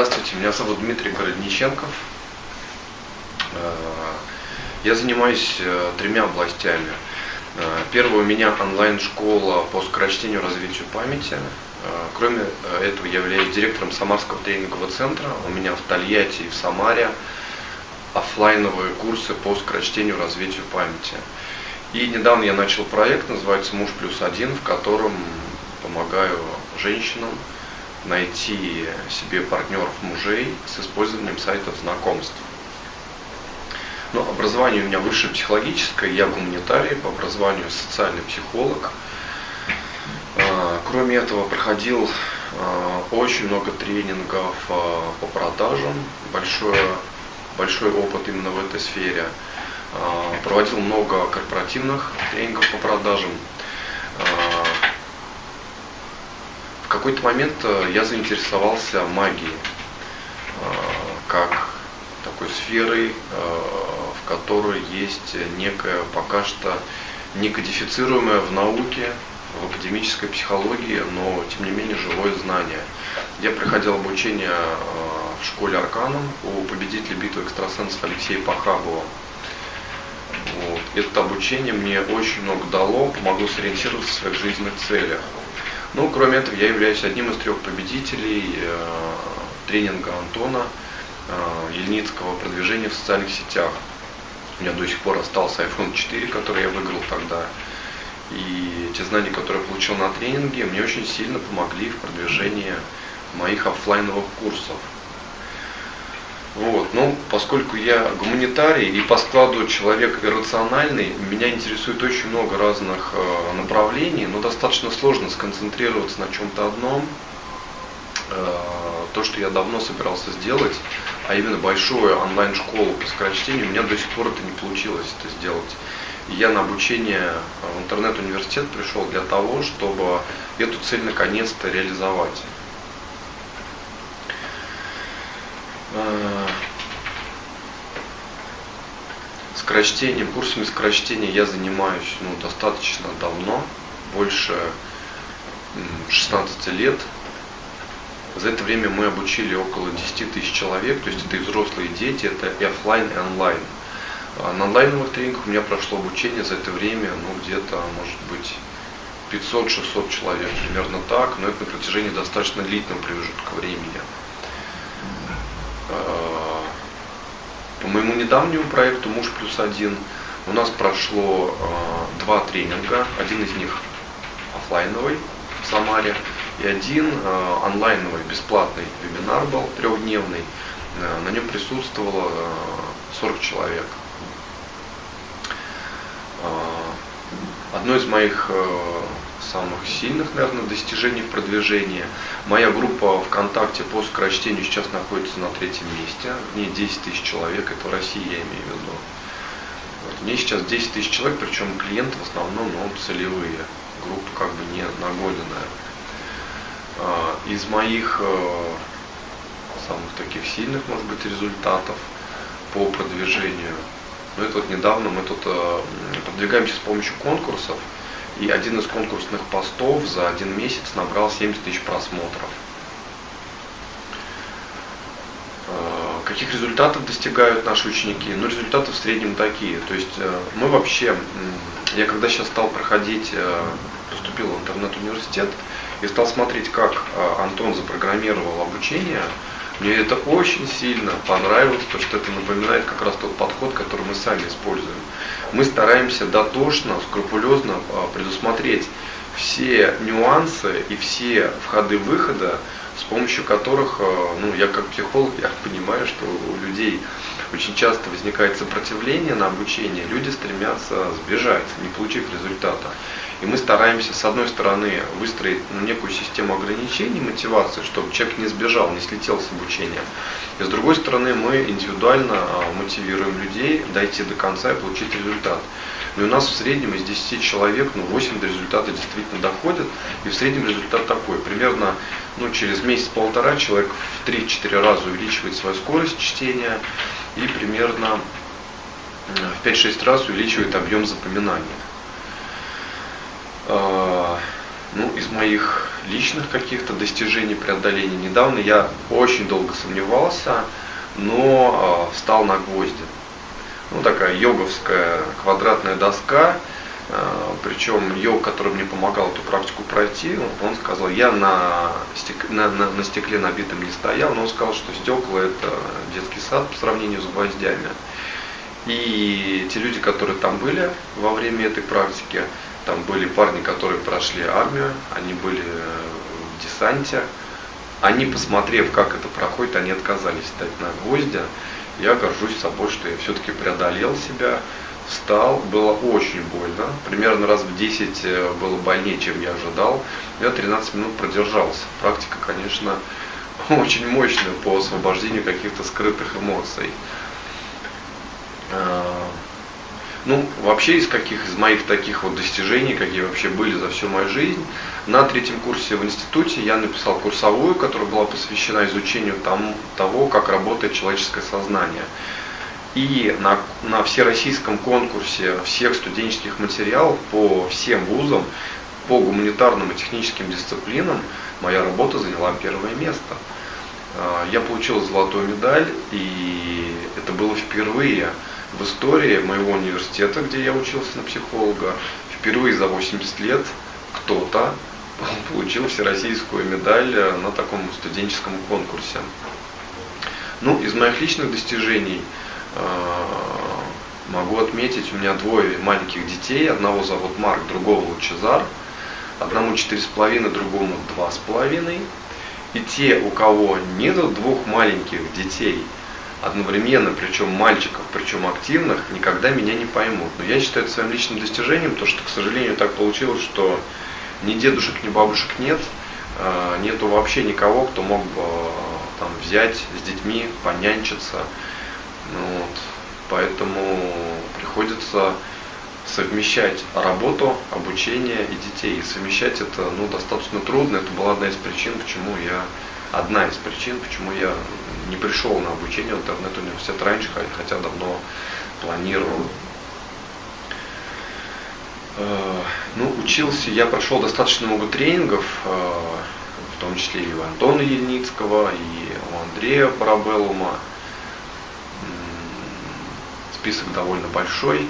Здравствуйте, меня зовут Дмитрий Городниченков. Э, я занимаюсь э, тремя областями. Э, первое у меня онлайн-школа по скорочтению развитию памяти. Кроме этого, я являюсь директором Самарского тренингового центра. У меня в Тольятти и в Самаре офлайновые курсы по скорочтению развитию памяти. И недавно я начал проект, называется «Муж плюс один», в котором помогаю женщинам найти себе партнеров мужей с использованием сайтов знакомств. Ну, образование у меня высшее психологическое, я гуманитарий, по образованию социальный психолог. А, кроме этого, проходил а, очень много тренингов а, по продажам, большой, большой опыт именно в этой сфере. Проводил много корпоративных тренингов по продажам. В какой-то момент э, я заинтересовался магией, э, как такой сферой, э, в которой есть некое пока что некодифицируемое в науке, в академической психологии, но тем не менее живое знание. Я проходил обучение в школе Арканом у победителя битвы экстрасенсов Алексея Пахабова. Вот. Это обучение мне очень много дало, помогло сориентироваться в своих жизненных целях. Ну, кроме этого, я являюсь одним из трех победителей э, тренинга Антона э, Ельницкого продвижения в социальных сетях. У меня до сих пор остался iPhone 4, который я выиграл тогда. И те знания, которые я получил на тренинге, мне очень сильно помогли в продвижении моих офлайновых курсов. Вот. Ну, поскольку я гуманитарий и по складу человек иррациональный, меня интересует очень много разных э, направлений, но достаточно сложно сконцентрироваться на чем-то одном. Э, то, что я давно собирался сделать, а именно большую онлайн-школу по скорочтению, у меня до сих пор это не получилось это сделать. Я на обучение в интернет-университет пришел для того, чтобы эту цель наконец-то реализовать. Э, скорочтением, курсами скорочтения я занимаюсь ну, достаточно давно, больше 16 лет. За это время мы обучили около 10 тысяч человек, то есть это и взрослые дети, это и офлайн, и онлайн. А на онлайновых тренингах у меня прошло обучение за это время, ну, где-то, может быть, 500-600 человек, примерно так, но это на протяжении достаточно длительного промежутка времени. По моему недавнему проекту «Муж плюс один» у нас прошло э, два тренинга. Один из них офлайновый в Самаре и один э, онлайновый бесплатный вебинар был трехдневный. На нем присутствовало 40 человек. Одно из моих самых сильных, наверное, достижений в продвижении. Моя группа ВКонтакте по скорочтению сейчас находится на третьем месте. В ней 10 тысяч человек, это в России я имею в виду. Вот. В ней сейчас 10 тысяч человек, причем клиенты в основном ну, целевые, группа как бы не наголенная. А, из моих э, самых таких сильных, может быть, результатов по продвижению, ну это вот недавно мы тут э, продвигаемся с помощью конкурсов, и один из конкурсных постов за один месяц набрал 70 тысяч просмотров. Э, каких результатов достигают наши ученики? Ну, результаты в среднем такие. То есть э, мы вообще, я когда сейчас стал проходить, э, поступил в интернет-университет и стал смотреть, как Антон запрограммировал обучение, мне это очень сильно понравилось, потому что это напоминает как раз тот подход, который мы сами используем. Мы стараемся дотошно, скрупулезно а, предусмотреть все нюансы и все входы-выхода, с помощью которых, а, ну, я как психолог, я понимаю, что у людей очень часто возникает сопротивление на обучение, люди стремятся сбежать, не получив результата. И мы стараемся, с одной стороны, выстроить ну, некую систему ограничений, мотивации, чтобы человек не сбежал, не слетел с обучения. И с другой стороны, мы индивидуально а, мотивируем людей дойти до конца и получить результат. Но ну, у нас в среднем из 10 человек, ну, 8 до результата действительно доходят. И в среднем результат такой. Примерно ну, через месяц-полтора человек в 3-4 раза увеличивает свою скорость чтения и примерно в 5-6 раз увеличивает объем запоминания. А, Ну, из моих личных каких-то достижений преодоления, недавно я очень долго сомневался, но э, встал на гвозди. Ну, такая йоговская квадратная доска, э, причем йог, который мне помогал эту практику пройти, он сказал, я на, стек, на, на, на стекле набитом не стоял, но он сказал, что стекла это детский сад по сравнению с гвоздями. И те люди, которые там были во время этой практики, там были парни, которые прошли армию, они были в десанте. Они, посмотрев, как это проходит, они отказались стать на гвозди. Я горжусь собой, что я все-таки преодолел себя, встал, было очень больно, примерно раз в 10 э, было больнее, чем я ожидал. Я 13 минут продержался. Практика, конечно, очень мощная по освобождению каких-то скрытых эмоций. Э, ну, вообще из каких из моих таких вот достижений, какие вообще были за всю мою жизнь, на третьем курсе в институте я написал курсовую, которая была посвящена изучению тому, того, как работает человеческое сознание. И на, на всероссийском конкурсе всех студенческих материалов по всем вузам, по гуманитарным и техническим дисциплинам, моя работа заняла первое место. Э, я получил золотую медаль, и это было впервые в истории моего университета, где я учился на психолога, впервые за 80 лет кто-то получил всероссийскую медаль на таком студенческом конкурсе. Ну, из моих личных достижений э, могу отметить, у меня двое маленьких детей, одного зовут Марк, другого Лучезар, одному четыре с половиной, другому два с половиной. И те, у кого нет двух маленьких детей – одновременно, причем мальчиков, причем активных, никогда меня не поймут. Но я считаю это своим личным достижением, то что, к сожалению, так получилось, что ни дедушек, ни бабушек нет, а, нету вообще никого, кто мог бы там, взять с детьми, понянчиться. Ну вот. Поэтому приходится совмещать работу, обучение и детей. И совмещать это ну, достаточно трудно. Это была одна из причин, почему я одна из причин, почему я не пришел на обучение в интернет-университет раньше, хотя давно планировал. Э, ну, учился, я прошел достаточно много тренингов, э, в том числе и у Антона Ельницкого, и у Андрея Парабеллума. Список довольно большой.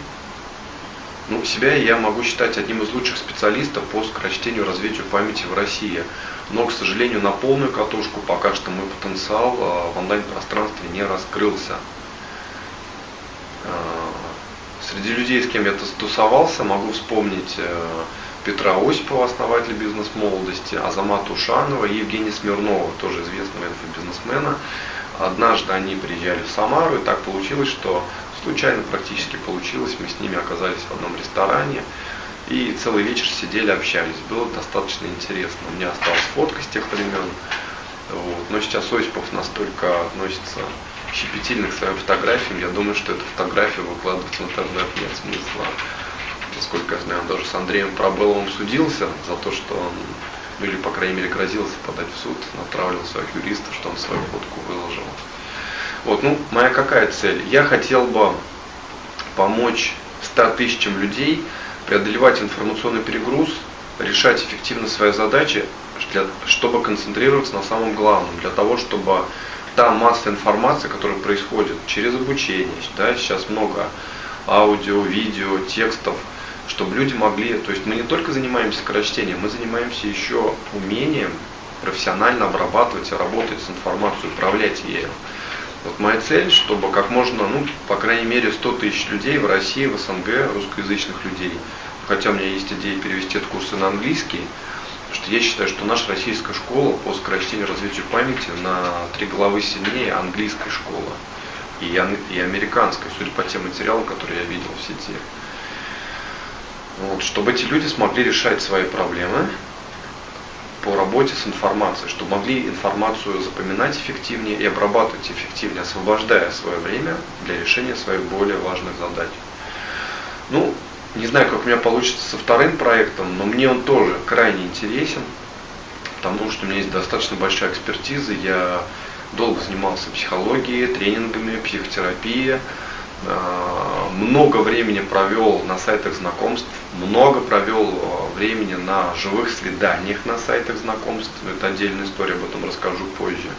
Ну, себя я могу считать одним из лучших специалистов по скорочтению развитию памяти в России. Но, к сожалению, на полную катушку пока что мой потенциал а, в онлайн-пространстве не раскрылся. А, среди людей, с кем я тусовался, могу вспомнить э, Петра Осипова, основателя бизнес-молодости, Азамата Ушанова и Евгения Смирнова, тоже известного инфобизнесмена. Однажды они приезжали в Самару, и так получилось, что случайно практически получилось, мы с ними оказались в одном ресторане, и целый вечер сидели, общались. Было достаточно интересно. У меня осталась фотка с тех времен. Вот. Но сейчас Осипов настолько относится щепетильно к своим фотографиям. Я думаю, что эту фотографию выкладывать в интернет нет смысла. Насколько я знаю, он даже с Андреем Пробеловым судился за то, что он, ну или по крайней мере грозился подать в суд, направил своих юристов, что он свою фотку выложил. Вот, ну, моя какая цель? Я хотел бы помочь 100 тысячам людей преодолевать информационный перегруз, решать эффективно свои задачи, для, чтобы концентрироваться на самом главном, для того, чтобы та масса информации, которая происходит через обучение, да, сейчас много аудио, видео, текстов, чтобы люди могли, то есть мы не только занимаемся скорочтением, мы занимаемся еще умением профессионально обрабатывать и работать с информацией, управлять ею. Вот моя цель, чтобы как можно, ну, по крайней мере, 100 тысяч людей в России, в СНГ, русскоязычных людей, хотя у меня есть идея перевести этот курсы на английский, потому что я считаю, что наша российская школа по скорочтению развитию памяти на три головы сильнее английской школы и, и американской, судя по тем материалам, которые я видел в сети. Вот, чтобы эти люди смогли решать свои проблемы, по работе с информацией, чтобы могли информацию запоминать эффективнее и обрабатывать эффективнее, освобождая свое время для решения своих более важных задач. Ну, не знаю, как у меня получится со вторым проектом, но мне он тоже крайне интересен, потому что у меня есть достаточно большая экспертиза, я долго занимался психологией, тренингами, психотерапией, а, много времени провел на сайтах знакомств, много провел времени на живых свиданиях на сайтах знакомств. Это отдельная история, об этом расскажу позже.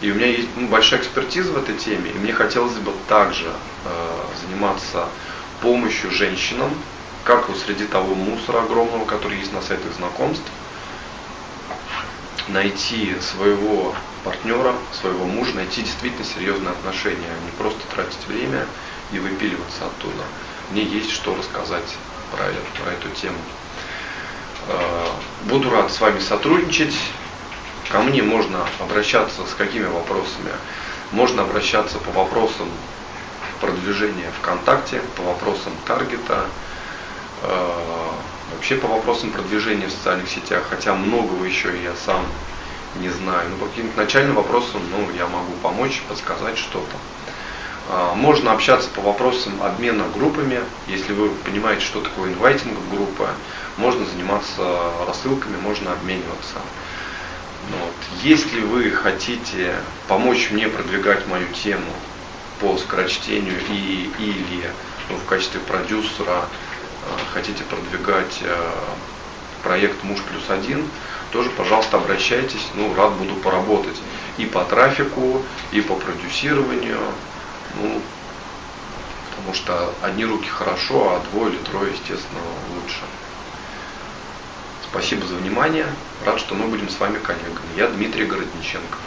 И у меня есть ну, большая экспертиза в этой теме, и мне хотелось бы также э, заниматься помощью женщинам, как вот среди того мусора огромного, который есть на сайтах знакомств, найти своего партнера, своего мужа, найти действительно серьезные отношения, а не просто тратить время и выпиливаться оттуда. Мне есть что рассказать про, про эту тему. Э, буду рад с вами сотрудничать. Ко мне можно обращаться с какими вопросами? Можно обращаться по вопросам продвижения ВКонтакте, по вопросам таргета, э, вообще по вопросам продвижения в социальных сетях, хотя многого еще я сам не знаю. Но по каким-то начальным вопросам ну, я могу помочь, подсказать что-то. Э, можно общаться по вопросам обмена группами, если вы понимаете, что такое инвайтинг группы, можно заниматься рассылками, можно обмениваться. Вот. Если вы хотите помочь мне продвигать мою тему по скорочтению и, или ну, в качестве продюсера э, хотите продвигать э, проект Муж плюс один, тоже, пожалуйста, обращайтесь, ну, рад буду поработать и по трафику, и по продюсированию, ну, потому что одни руки хорошо, а двое или трое, естественно, лучше. Спасибо за внимание. Рад, что мы будем с вами коллегами. Я Дмитрий Городниченко.